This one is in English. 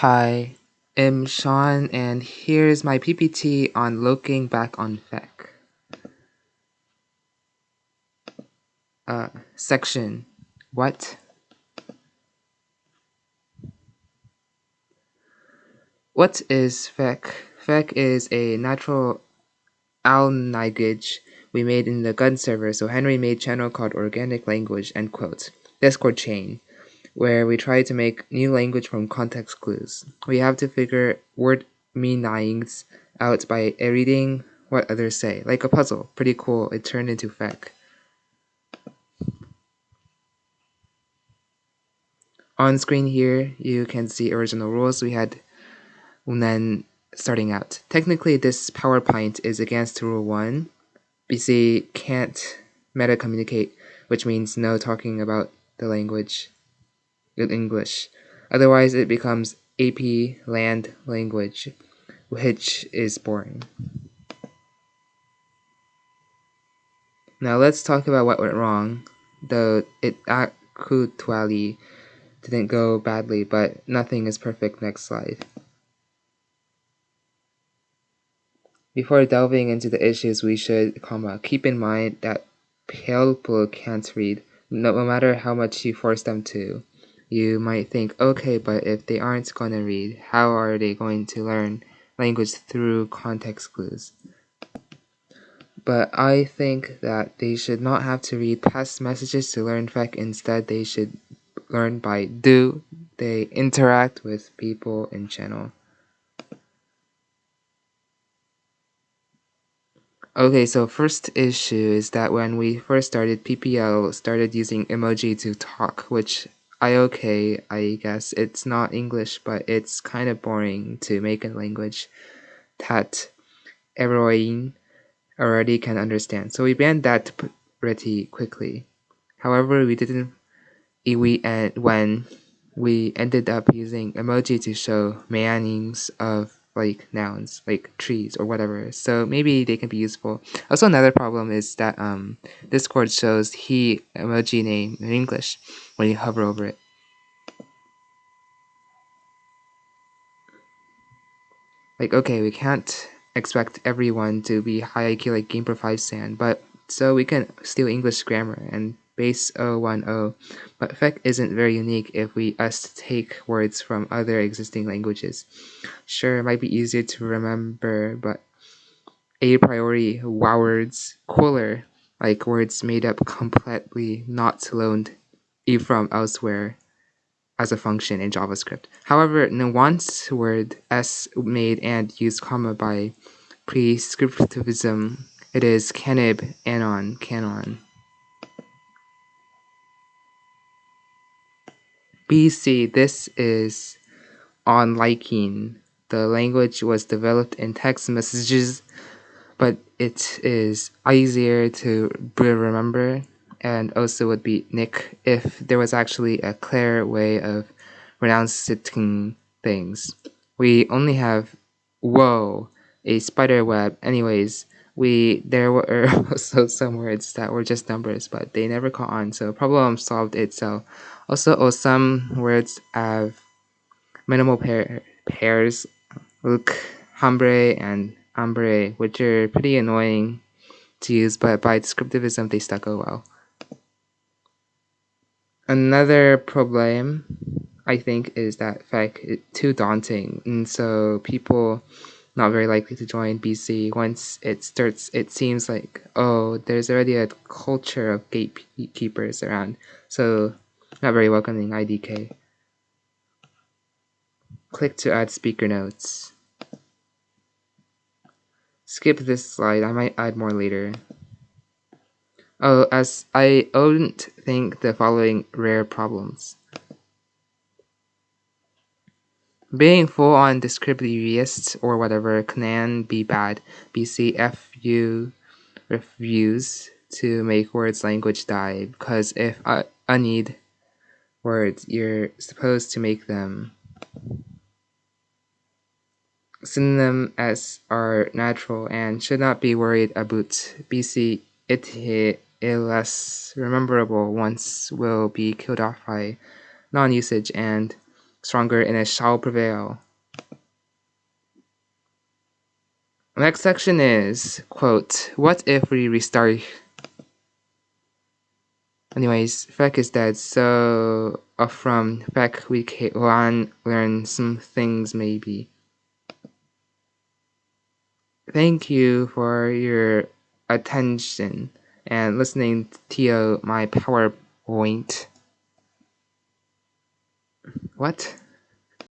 Hi, I'm Sean and here's my PPT on looking back on FEC. Uh, section, what? What is FEC? FEC is a natural language we made in the gun server, so Henry made channel called organic language, end quote. Discord chain where we try to make new language from context clues. We have to figure word meanings out by reading what others say, like a puzzle. Pretty cool. It turned into FEC. On screen here, you can see original rules we had when starting out. Technically, this PowerPoint is against Rule 1. BC can't meta communicate, which means no talking about the language in English. Otherwise, it becomes AP land language, which is boring. Now let's talk about what went wrong, though it actually didn't go badly, but nothing is perfect. Next slide. Before delving into the issues, we should, comma, keep in mind that people can't read, no matter how much you force them to. You might think, okay, but if they aren't going to read, how are they going to learn language through context clues? But I think that they should not have to read past messages to learn FEC. Instead, they should learn by do. They interact with people in channel. Okay, so first issue is that when we first started, PPL started using emoji to talk, which I okay, I guess. It's not English, but it's kind of boring to make a language that everyone already can understand. So we banned that pretty quickly. However, we didn't we end when we ended up using emoji to show meanings of like nouns like trees or whatever. So maybe they can be useful. Also another problem is that um discord shows he emoji name in english when you hover over it. Like okay we can't expect everyone to be high IQ like Game Pro 5 Sand, but so we can steal English grammar and base 010, uh, but FEC isn't very unique if we us take words from other existing languages. Sure, it might be easier to remember, but a priori wow words cooler, like words made up completely not loaned e from elsewhere as a function in JavaScript. However, nuance word s made and used comma by prescriptivism, it is canib anon canon. BC, this is on liking. The language was developed in text messages, but it is easier to remember and also would be Nick if there was actually a clear way of pronouncing things. We only have whoa, a spider web. Anyways, we there were also some words that were just numbers, but they never caught on, so problem solved itself. Also, oh, some words have minimal pair, pairs, look, hambre and hambre, which are pretty annoying to use, but by descriptivism they stuck oh well. Another problem, I think, is that FEC is too daunting, and so people not very likely to join BC once it starts. It seems like oh, there's already a culture of gatekeepers around, so not very welcoming IDK. Click to add speaker notes. Skip this slide, I might add more later. Oh, as I don't think the following rare problems. Being full on descriptivist or whatever can be bad. BCFU refuse to make words language die because if I, I need words, you're supposed to make them. Synonym s are natural and should not be worried about. BC it less rememberable once will be killed off by non-usage and stronger and it shall prevail. Next section is, quote, what if we restart? Anyways, fact is dead, so uh, from fact we can learn some things maybe. Thank you for your attention and listening to my PowerPoint. What?